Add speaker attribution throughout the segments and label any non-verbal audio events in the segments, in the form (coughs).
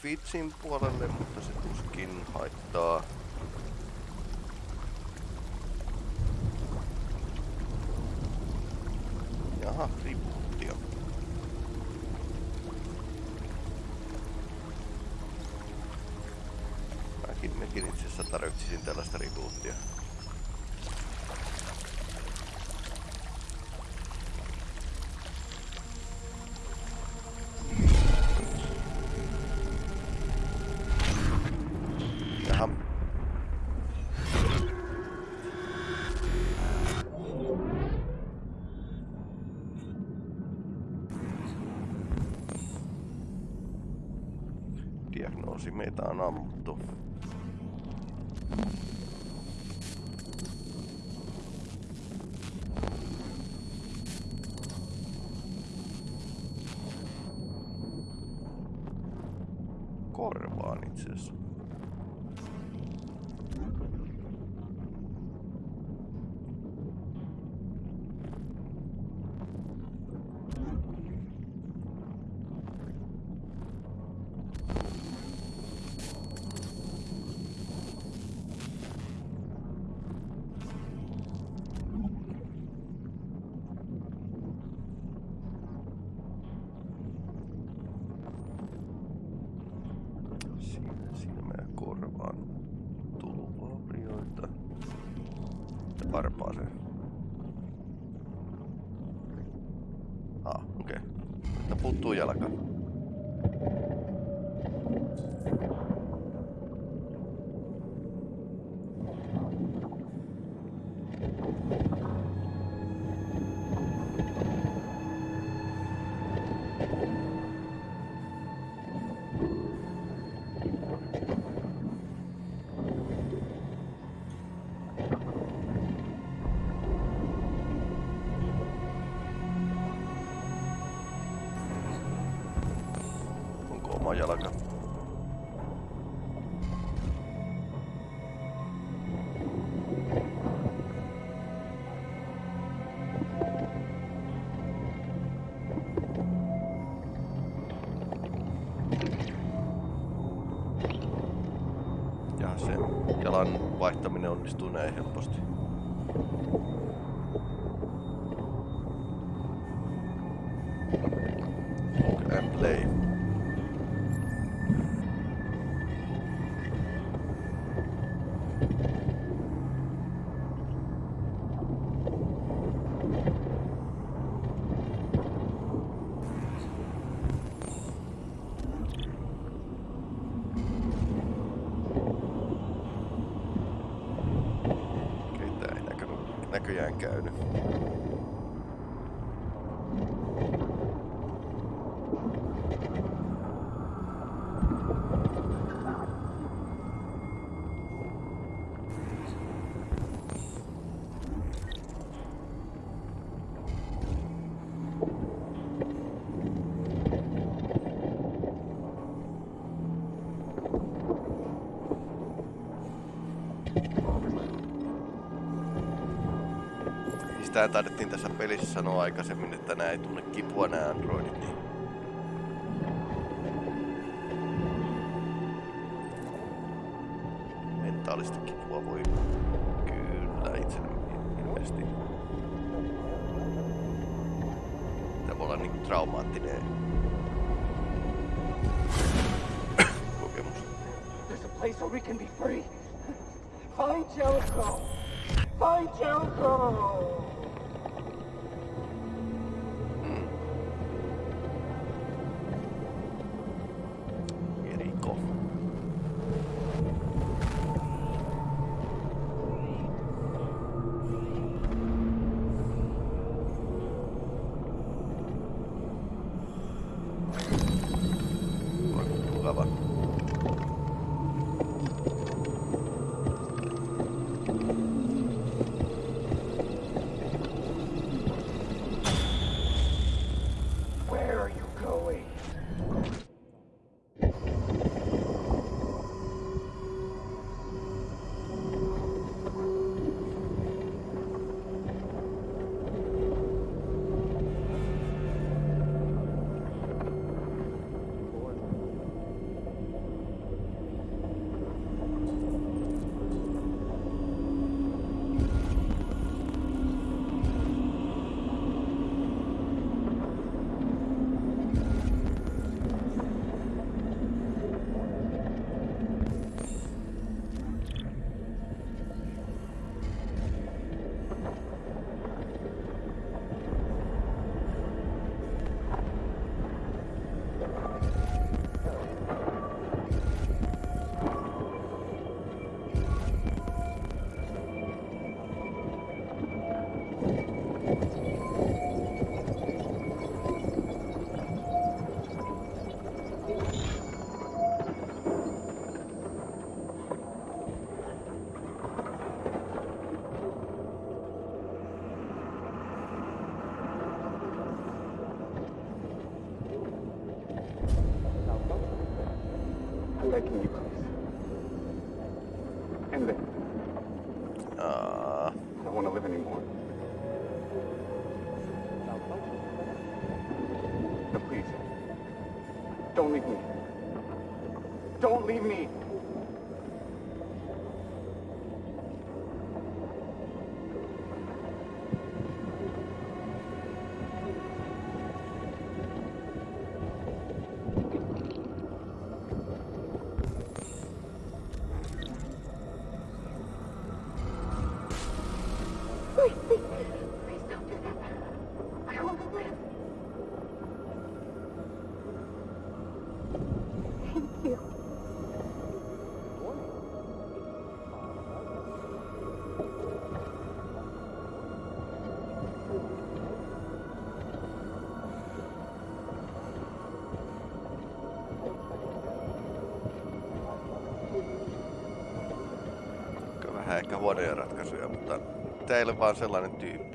Speaker 1: Twitchin puolelle, mutta se tuskin haittaa. Jaha, rebootia. Mäkin, mäkin itse asiassa tarvitsisin tällaista rebootia. Se jalan vaihtaminen onnistuu näin helposti. Sitä taidettiin tässä pelissä sanoa aikaisemmin, että nämä ei tunne kipua nämä androidit, niin mentaalista kipua voi kyllä itse ilmeisesti. Tämä voi olla niinku traumaattinen kokemus.
Speaker 2: There's a place where we can be free. Find Jericho. Find Jericho. Don't leave me.
Speaker 1: Huonoja ratkaisuja, mutta teille vaan sellainen tyyppi.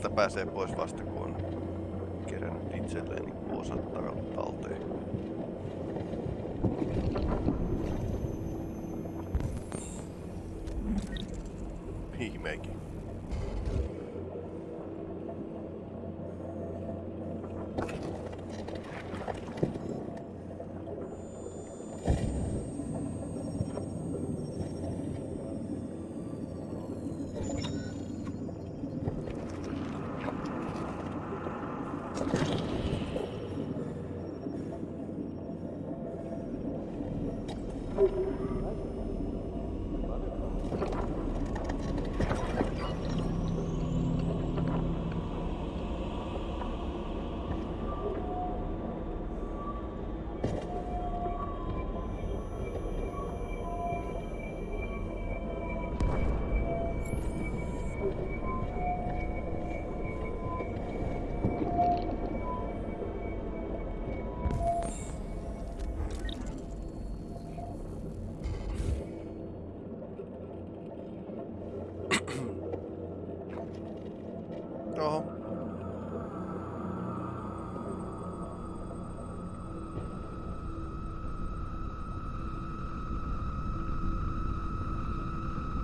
Speaker 1: Täältä pääsee pois vasta kun on kerännyt itselleen niin osat talteen. Ihmeikin.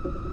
Speaker 1: you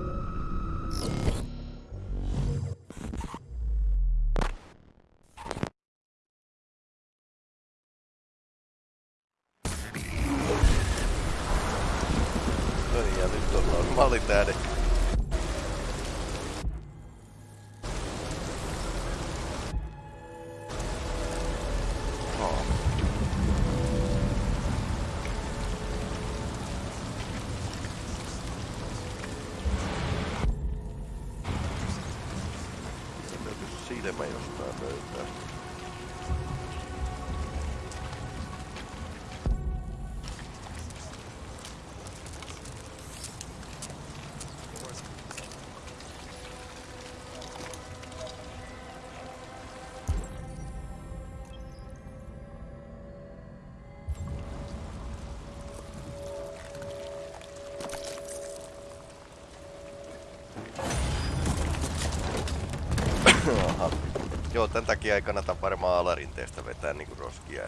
Speaker 1: Joo, tän takia ei kannata varmaan alarinteestä vetää niinku roskia.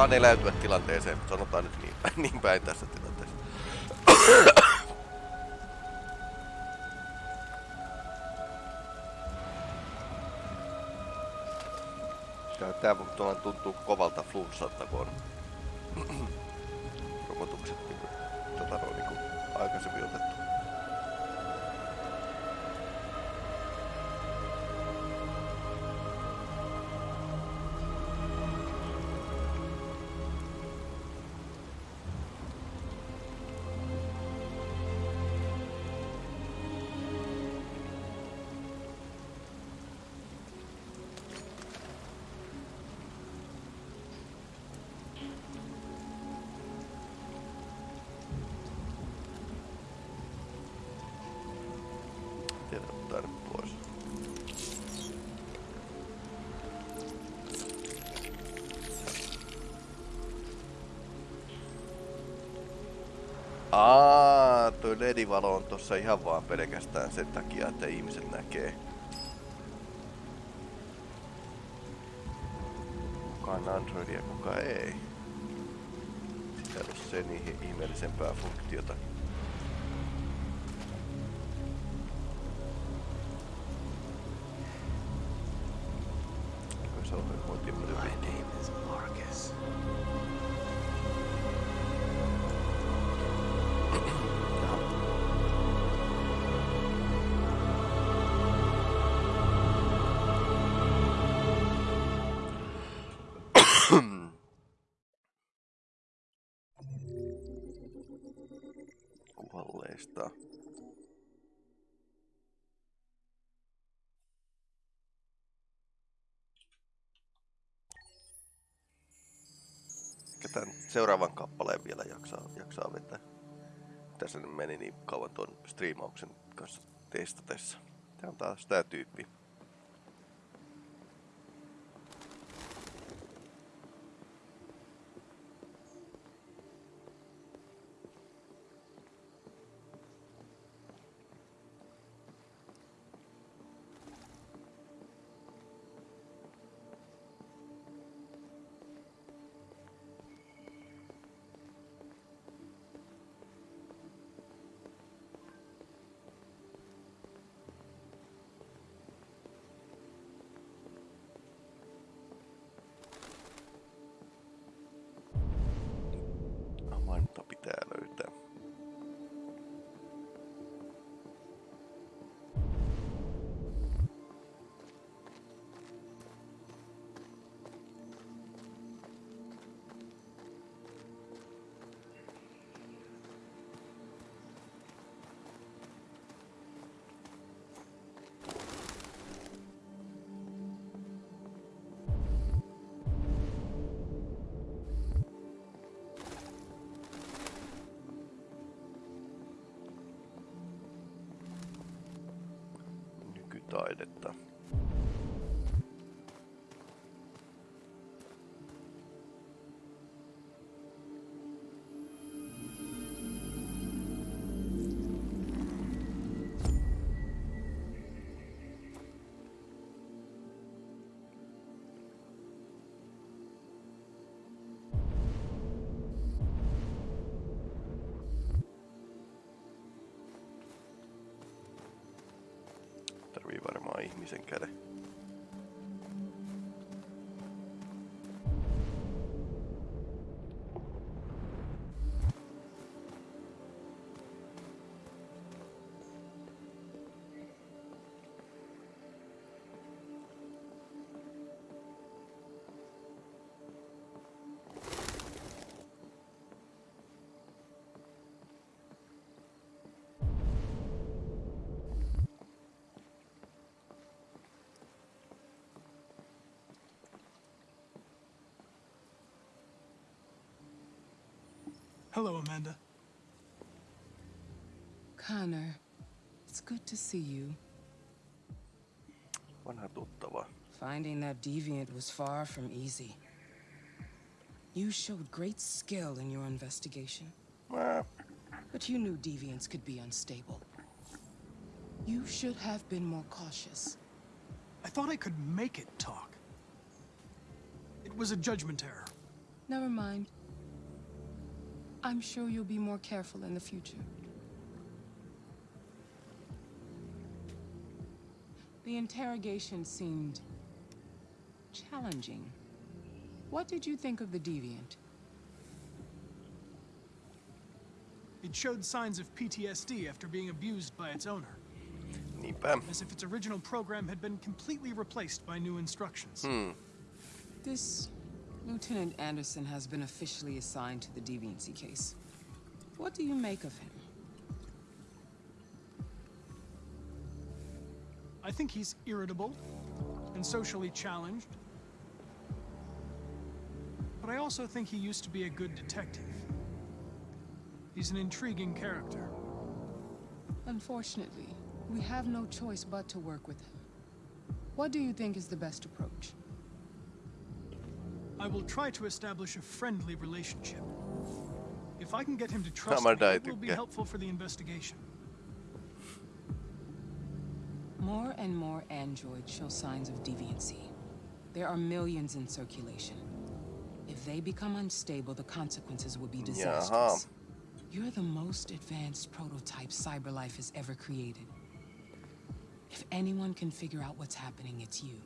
Speaker 1: Osaan eläytyä tilanteeseen, sanotaan nyt niin, niin päin tässä tilanteessa. Tää, tuntuu kovalta flunssalta, kun on (clears throat) rokotukset niinku, tota, no, niinku aikaisemmin otettu. Aa, toi LED-valo on tossa ihan vaan pelkästään sen takia, että ihmiset näkee. Kuka on Androidia ja kuka ei. Sitä ei ole sen ihmeellisempää funktiota. Seuraavan kappaleen vielä jaksaa, jaksaa vetää. tässä meni niin kauan tuon striimauksen kanssa testatessa. Tää on taas tää tyyppi. Отто. Varmaan ihmisen
Speaker 3: Hello, Amanda.
Speaker 4: Connor, it's good to see you.
Speaker 1: Vanha tuttava.
Speaker 4: Finding that deviant was far from easy. You showed great skill in your investigation,
Speaker 1: Mä
Speaker 4: but you knew deviants could be unstable. You should have been more cautious.
Speaker 3: I thought I could make it talk. It was a judgment error.
Speaker 4: Never mind. I'm sure you'll be more careful in the future. The interrogation seemed challenging. What did you think of the deviant?
Speaker 3: It showed signs of PTSD after being abused by its owner, as if its original program had been completely replaced by new instructions. Hmm.
Speaker 4: This Lieutenant Anderson has been officially assigned to the deviancy case. What do you make of him?
Speaker 3: I think he's irritable and socially challenged. But I also think he used to be a good detective. He's an intriguing character.
Speaker 4: Unfortunately, we have no choice but to work with him. What do you think is the best approach?
Speaker 3: I will try to establish a friendly relationship. If I can get him to trust me, it will be helpful for the investigation.
Speaker 4: More and more androids show signs of deviancy. There are millions in circulation. If they become unstable, the consequences will be disastrous. You're the most advanced prototype CyberLife has ever created. If anyone can figure out what's happening, it's you.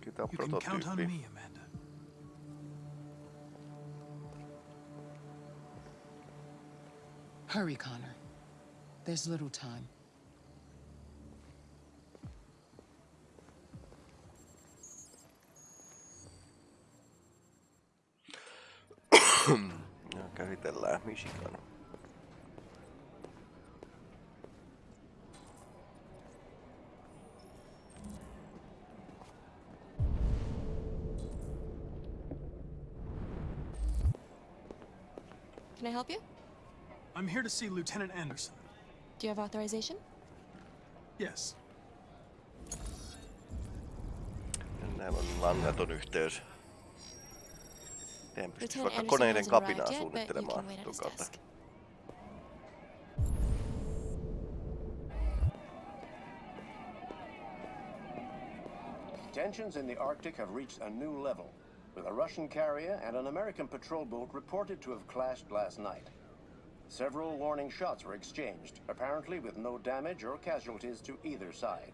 Speaker 1: Kyllä tää on
Speaker 3: You can count on me, Amanda.
Speaker 4: Hurry, Connor. There's little time. (coughs)
Speaker 1: Käsitellään Michigan.
Speaker 5: Can I help you?
Speaker 3: I'm here to see Lieutenant Anderson.
Speaker 5: Do you have authorization?
Speaker 3: Yes.
Speaker 1: Näillä on langaton yhteys. Teidän pystyisi
Speaker 5: Lieutenant
Speaker 1: vaikka
Speaker 5: Anderson
Speaker 1: koneiden
Speaker 5: hasn't arrived
Speaker 1: kapinaa
Speaker 5: yet, but you
Speaker 1: suunnittelemaan
Speaker 5: can wait at
Speaker 1: tuon kautta.
Speaker 6: Tensions in the Arctic have reached a new level, with a Russian carrier and an American patrol boat reported to have clashed last night. Several warning shots were exchanged, apparently with no damage or casualties to either side.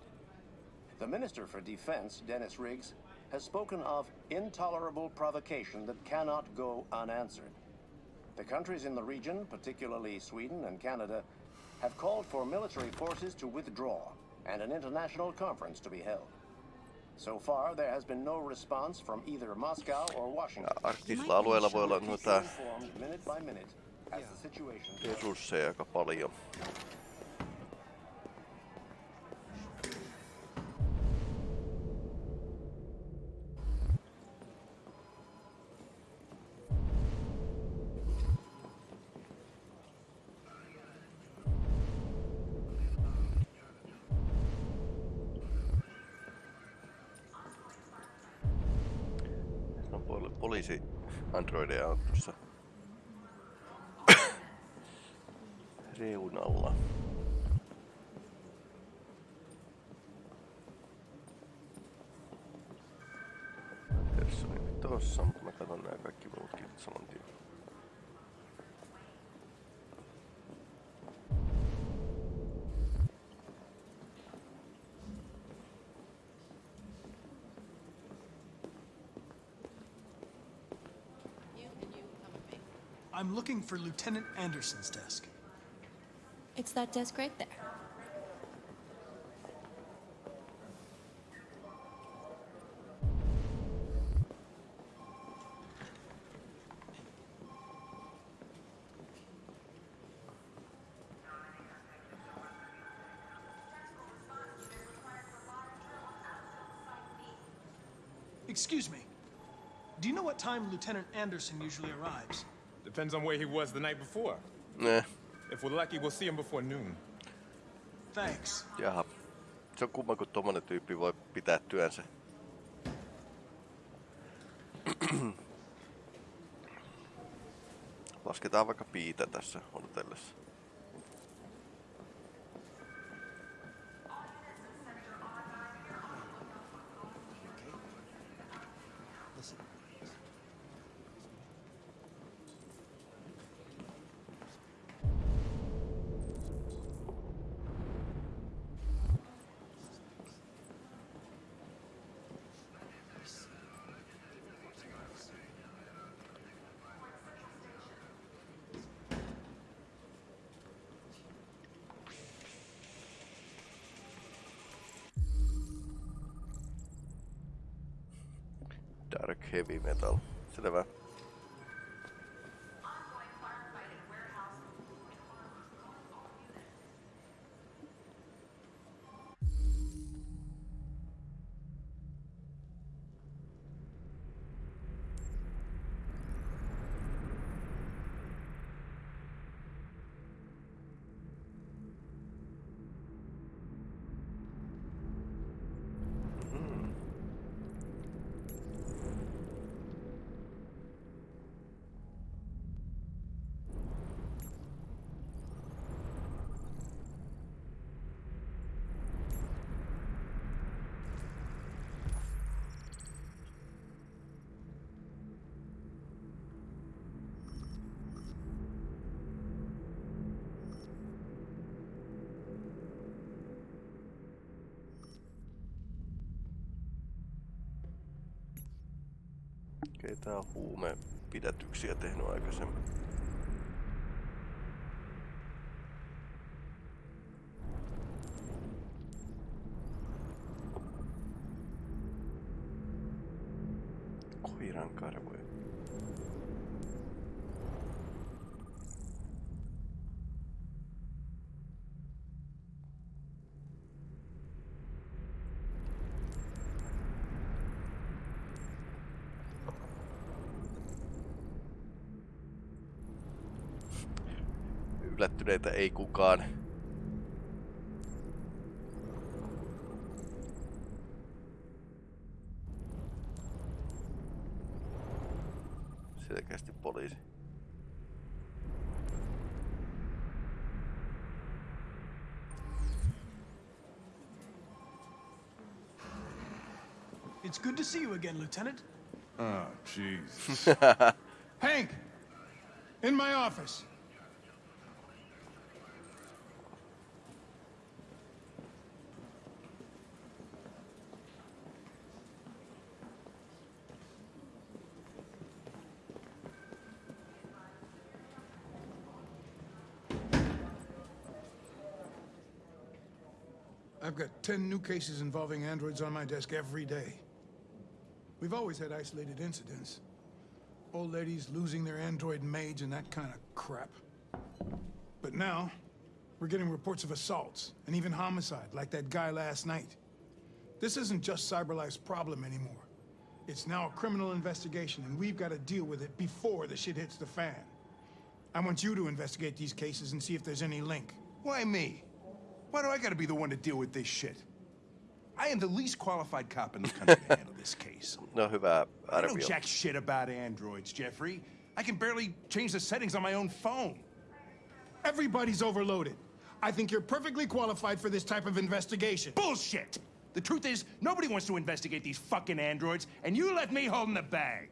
Speaker 6: The Minister for Defense, Dennis Riggs, has spoken of intolerable provocation that cannot go unanswered. The countries in the region, particularly Sweden and Canada, have called for military forces to withdraw and an international conference to be held. So far, there has been no response from either Moscow or Washington.
Speaker 1: Arktisilla alueilla voi olla noita
Speaker 6: you informed minute by minute as the situation
Speaker 1: resursseja aika paljon. Poliisi androideja on tuossa reunalla. Personi oli tossa, mutta mä katson nää kaikki muutkin saman tien.
Speaker 3: I'm looking for Lieutenant Anderson's desk.
Speaker 5: It's that desk right there.
Speaker 3: Excuse me. Do you know what time Lieutenant Anderson usually arrives?
Speaker 7: Depends on where he was the night before.
Speaker 1: Ne,
Speaker 7: If we're lucky, we'll see him before noon.
Speaker 3: Thanks.
Speaker 1: jaha. Se on kumma, kun tommonen tyyppi voi pitää työnsä. Lasketaan vaikka piitä tässä odotellessa. Heavy metal. Selvä. Ei tää huume pidätyksiä tehnyt aikaisemmin. Yllättyneitä ei kukaan. Selkeästi poliisi.
Speaker 3: It's good to see you again, Lieutenant.
Speaker 8: Oh, jeez. (laughs)
Speaker 9: Hank! In my office. I've got 10 new cases involving androids on my desk every day. We've always had isolated incidents. Old ladies losing their android maids and that kind of crap. But now, we're getting reports of assaults, and even homicide, like that guy last night. This isn't just CyberLife's problem anymore. It's now a criminal investigation, and we've got to deal with it before the shit hits the fan. I want you to investigate these cases and see if there's any link.
Speaker 8: Why me? Why do I gotta be the one to deal with this shit? I am the least qualified cop in the country to handle this case. (laughs)
Speaker 1: No hyvä
Speaker 8: I don't
Speaker 1: know
Speaker 8: jack shit about androids, Jeffrey. I can barely change the settings on my own phone.
Speaker 9: Everybody's overloaded. I think you're perfectly qualified for this type of investigation.
Speaker 8: Bullshit! The truth is, nobody wants to investigate these fucking androids, and you left me holding the bag.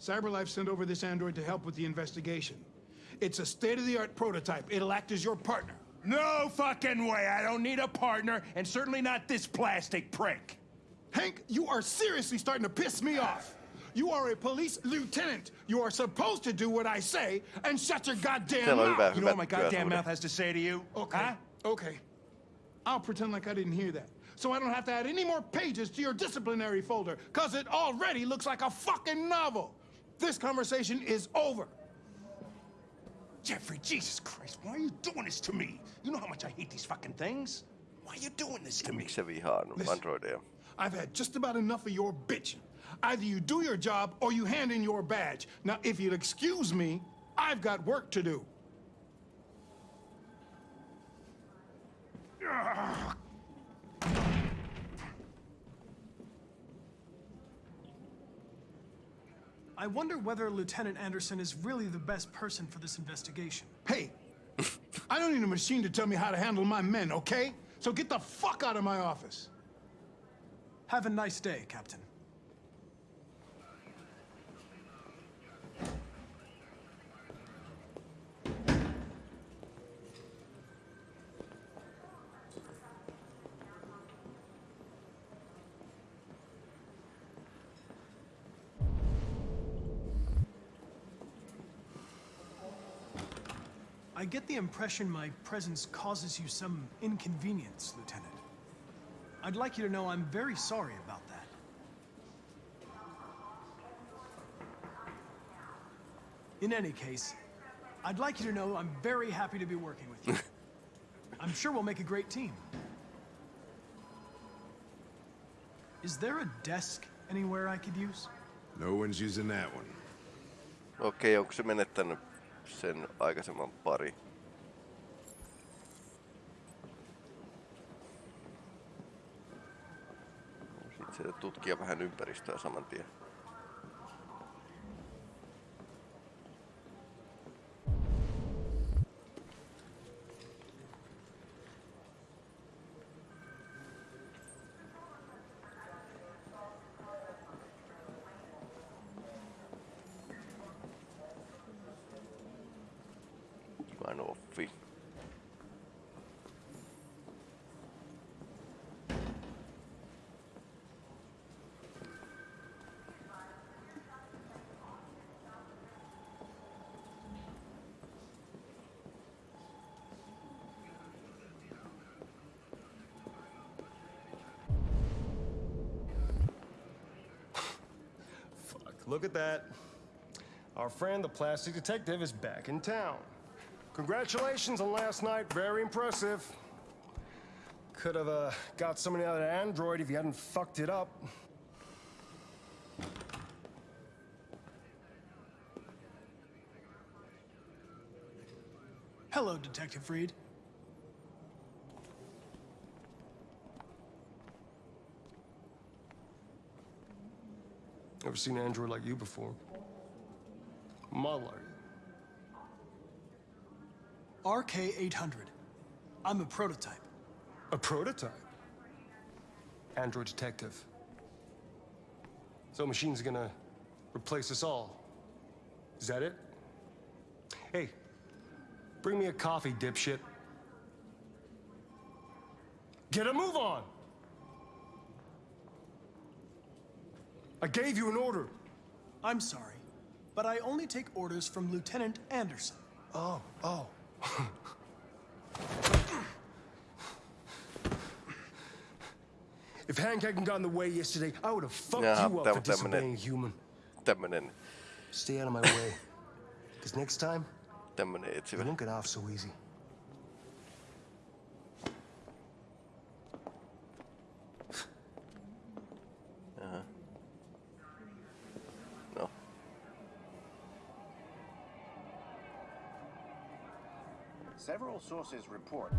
Speaker 9: CyberLife sent over this android to help with the investigation. It's a state-of-the-art prototype. It'll act as your partner.
Speaker 8: No fucking way! I don't need a partner, and certainly not this plastic prick.
Speaker 9: Hank, you are seriously starting to piss me off. You are a police lieutenant. You are supposed to do what I say and shut your goddamn
Speaker 1: Täällä
Speaker 9: mouth.
Speaker 1: hyvä,
Speaker 8: You know what my goddamn mouth has to say to you?
Speaker 9: Okay.
Speaker 8: Huh?
Speaker 9: Okay. I'll pretend like I didn't hear that. So I don't have to add any more pages to your disciplinary folder, because it already looks like a fucking novel. This conversation is over.
Speaker 8: Jeffrey, Jesus Christ, why are you doing this to me? You know how much I hate these fucking things. Why are you doing this to me?
Speaker 1: Miksi vihaa androideja?
Speaker 9: I've had just about enough of your bitching. Either you do your job or you hand in your badge. Now, if you'll excuse me, I've got work to do.
Speaker 3: I wonder whether Lieutenant Anderson is really the best person for this investigation.
Speaker 9: Hey, (laughs) I don't need a machine to tell me how to handle my men, okay? So get the fuck out of my office.
Speaker 3: Have a nice day, Captain. Get the impression my presence causes you some inconvenience, Lieutenant. I'd like you to know I'm very sorry about that. In any case, I'd like you to know I'm very happy to be working with you. (laughs) I'm sure we'll make a great team. Is there a desk anywhere I could use?
Speaker 10: No one's using that one.
Speaker 1: Okei, onko se menettänyt sen aikaisemman pari? Sitten tutkia vähän ympäristöä saman tien.
Speaker 11: Fuck, look at that. Our friend, the plastic detective, is back in town. Congratulations on last night, very impressive. Could have uh, got somebody out of android if you hadn't fucked it up.
Speaker 3: Hello, Detective Reed.
Speaker 11: Never seen an android like you before. Model are you?
Speaker 3: RK-800. I'm a prototype.
Speaker 11: A prototype? Android detective. So machine's gonna replace us all. Is that it? Hey, bring me a coffee, dipshit. Get a move on! I gave you an order.
Speaker 3: I'm sorry, but I only take orders from Lieutenant Anderson.
Speaker 11: Oh, oh. If Hank hadn't gotten the way yesterday, I would have fucked
Speaker 1: Jaha,
Speaker 11: you up for disobeying human.
Speaker 1: tämmönen,
Speaker 11: Stay out of my way. Because next time,
Speaker 1: tämmönen
Speaker 11: you won't get off so easy.
Speaker 6: Sources report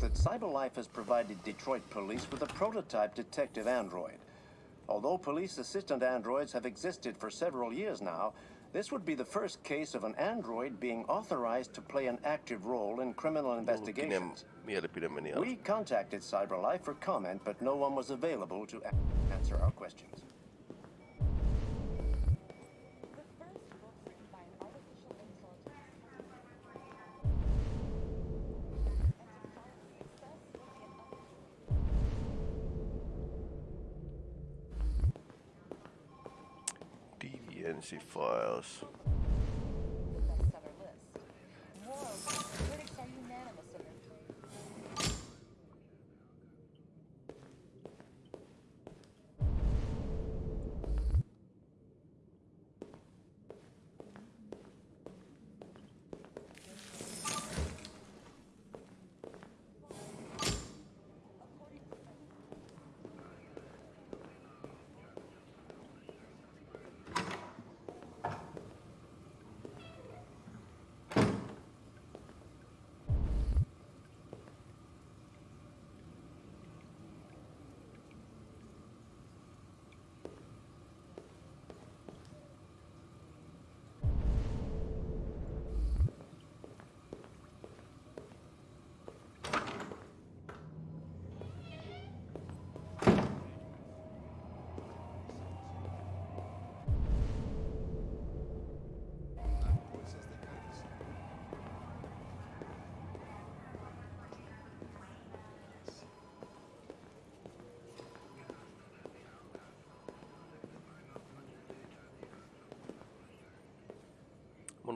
Speaker 6: that CyberLife has provided Detroit police with a prototype detective android. Although police assistant androids have existed for several years now, this would be the first case of an android being authorized to play an active role in criminal investigations.
Speaker 1: Mielipide meni alle.
Speaker 6: We contacted CyberLife for comment, but no one was available to answer our questions.
Speaker 1: Files.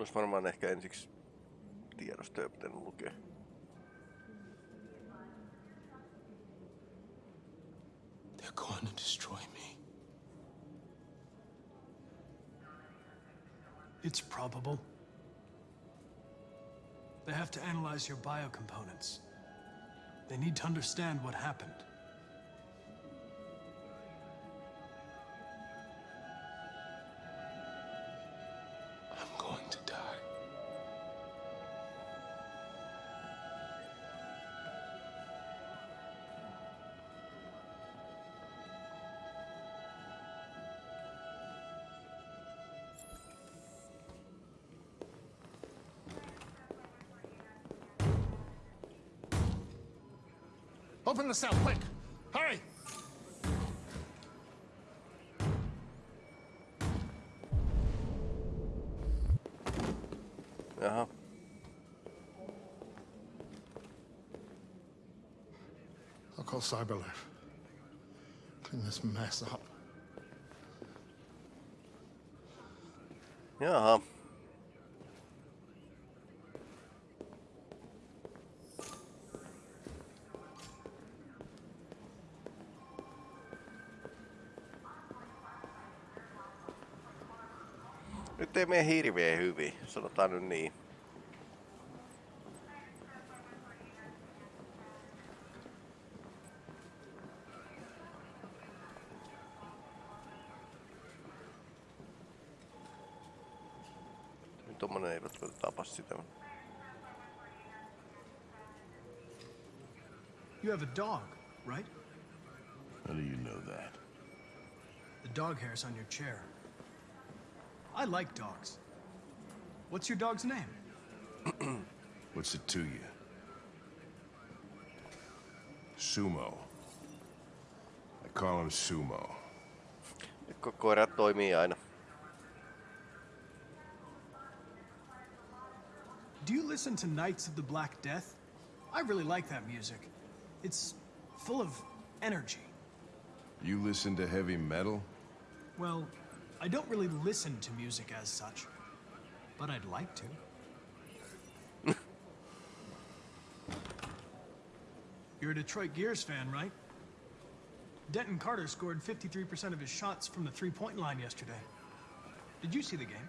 Speaker 1: Olisi varmaan ehkä ensiksi tiedostoja pitänyt lukea.
Speaker 9: They're going to destroy me.
Speaker 3: It's probable. They have to analyze your biocomponents. They need to understand what happened.
Speaker 12: Open the cell, quick! Hurry!
Speaker 1: Jaha.
Speaker 12: I'll call Cyberlife. Clean this mess up.
Speaker 1: Jaha. Nyt uh-huh. ei mene hirveän hyvin, sanotaan nyt niin. Tuommoinen ei välttämättä tapa sitä.
Speaker 3: You have a dog, right?
Speaker 13: How do you know that?
Speaker 3: The dog hair's on your chair. I like dogs. What's your dog's name? (clears throat)
Speaker 13: What's it to you? Sumo. I call him Sumo.
Speaker 1: Ko- koirat toimii aina.
Speaker 3: Do you listen to Knights of the Black Death? I really like that music. It's full of energy.
Speaker 13: You listen to heavy metal?
Speaker 3: Well, I don't really listen to music as such, but I'd like to. (laughs) You're a Detroit Gears fan, right? Denton Carter scored 53% of his shots from the three-point line yesterday. Did you see the game?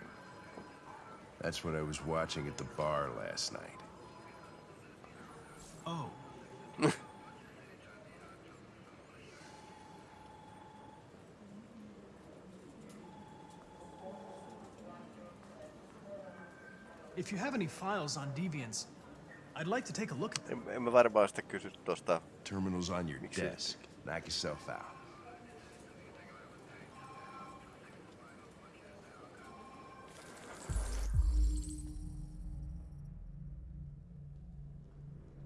Speaker 13: That's what I was watching at the bar last night.
Speaker 3: Oh. If you have any files on Deviants, I'd like to take a look at them.
Speaker 1: En, en mä varmaan sitä kysy tosta.
Speaker 13: Terminal's on your
Speaker 1: Miksi?
Speaker 13: desk. Knock yourself out.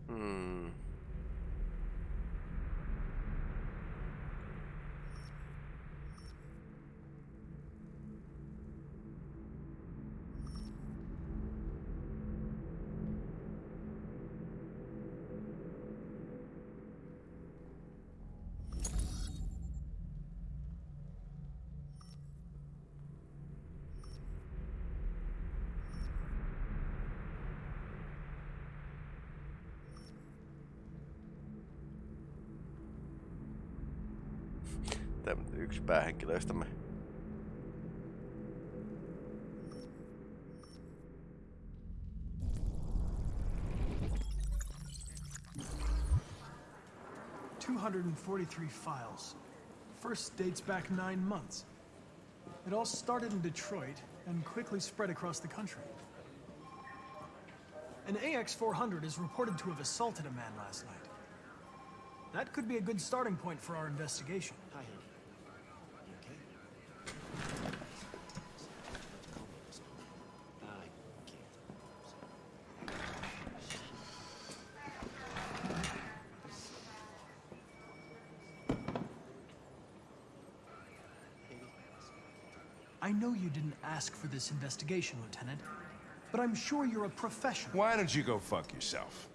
Speaker 1: Hmm. Yksi päähenkilöistämme.
Speaker 3: Two hundred and forty-three files. First dates back nine months. It all started in Detroit and quickly spread across the country. An AX-400 is reported to have assaulted a man last night. That could be a good starting point for our investigation. I know you didn't ask for this investigation, Lieutenant, but I'm sure you're a professional.
Speaker 8: Why don't you go fuck yourself?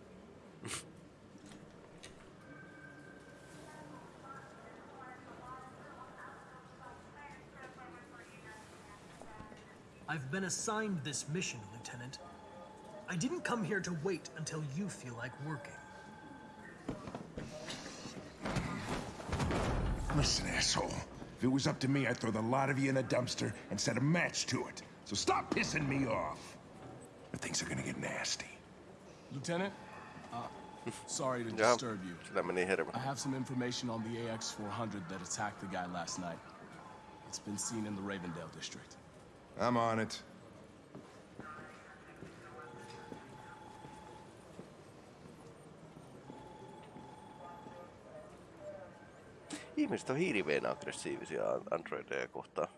Speaker 3: I've been assigned this mission, Lieutenant. I didn't come here to wait until you feel like working.
Speaker 8: Listen, asshole. If it was up to me, I'd throw the lot of you in a dumpster and set a match to it. So stop pissing me off. Or things are gonna get nasty.
Speaker 14: Lieutenant, uh, (laughs) sorry to
Speaker 1: Joo,
Speaker 14: disturb you.
Speaker 1: sillä meni hermo.
Speaker 14: I have some information on the AX-400 that attacked the guy last night. It's been seen in the Ravendale district.
Speaker 8: I'm on it.
Speaker 1: Ihmiset on hirveän aggressiivisia androideja kohtaan.